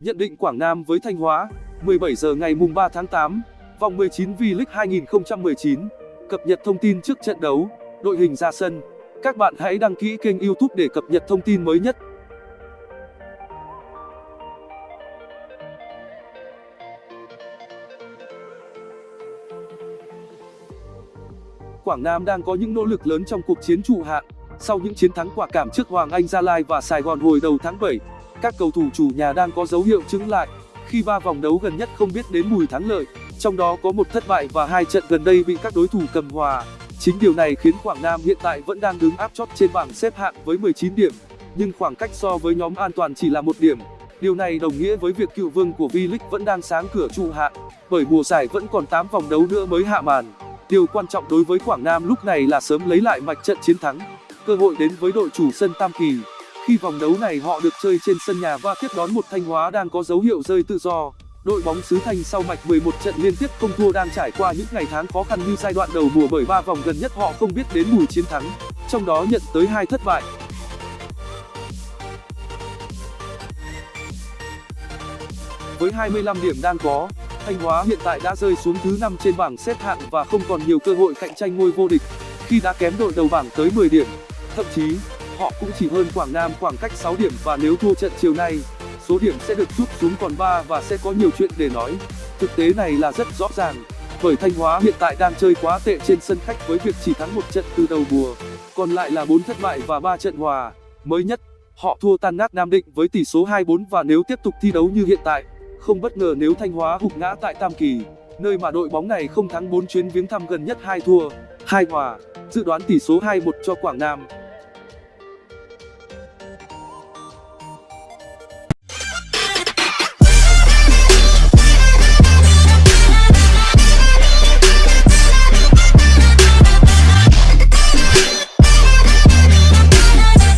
Nhận định Quảng Nam với Thanh Hóa, 17 giờ ngày mùng 3 tháng 8, vòng 19 V-League 2019. Cập nhật thông tin trước trận đấu, đội hình ra sân. Các bạn hãy đăng ký kênh YouTube để cập nhật thông tin mới nhất. Quảng Nam đang có những nỗ lực lớn trong cuộc chiến trụ hạng. Sau những chiến thắng quả cảm trước Hoàng Anh Gia Lai và Sài Gòn hồi đầu tháng 7, các cầu thủ chủ nhà đang có dấu hiệu chứng lại khi ba vòng đấu gần nhất không biết đến mùi thắng lợi, trong đó có một thất bại và hai trận gần đây bị các đối thủ cầm hòa. Chính điều này khiến Quảng Nam hiện tại vẫn đang đứng áp chót trên bảng xếp hạng với 19 điểm, nhưng khoảng cách so với nhóm an toàn chỉ là một điểm. Điều này đồng nghĩa với việc cựu vương của V-League vẫn đang sáng cửa trụ hạng, bởi mùa giải vẫn còn 8 vòng đấu nữa mới hạ màn. Điều quan trọng đối với Quảng Nam lúc này là sớm lấy lại mạch trận chiến thắng. Cơ hội đến với đội chủ sân Tam Kỳ. Khi vòng đấu này họ được chơi trên sân nhà và tiếp đón một Thanh Hóa đang có dấu hiệu rơi tự do. Đội bóng xứ Thanh sau mạch 11 trận liên tiếp không thua đang trải qua những ngày tháng khó khăn như giai đoạn đầu mùa bởi ba vòng gần nhất họ không biết đến mùi chiến thắng, trong đó nhận tới hai thất bại. Với 25 điểm đang có, Thanh Hóa hiện tại đã rơi xuống thứ 5 trên bảng xếp hạng và không còn nhiều cơ hội cạnh tranh ngôi vô địch, khi đã kém đội đầu bảng tới 10 điểm. Thậm chí, họ cũng chỉ hơn Quảng Nam khoảng cách 6 điểm và nếu thua trận chiều nay, số điểm sẽ được rút xuống còn 3 và sẽ có nhiều chuyện để nói. Thực tế này là rất rõ ràng, bởi Thanh Hóa hiện tại đang chơi quá tệ trên sân khách với việc chỉ thắng một trận từ đầu mùa, còn lại là 4 thất bại và 3 trận hòa. Mới nhất, họ thua tan nát Nam Định với tỷ số 2-4 và nếu tiếp tục thi đấu như hiện tại, không bất ngờ nếu Thanh Hóa hụt ngã tại Tam Kỳ, nơi mà đội bóng này không thắng 4 chuyến viếng thăm gần nhất 2 thua, 2 hòa. Dự đoán tỷ số 2-1 cho Quảng Nam.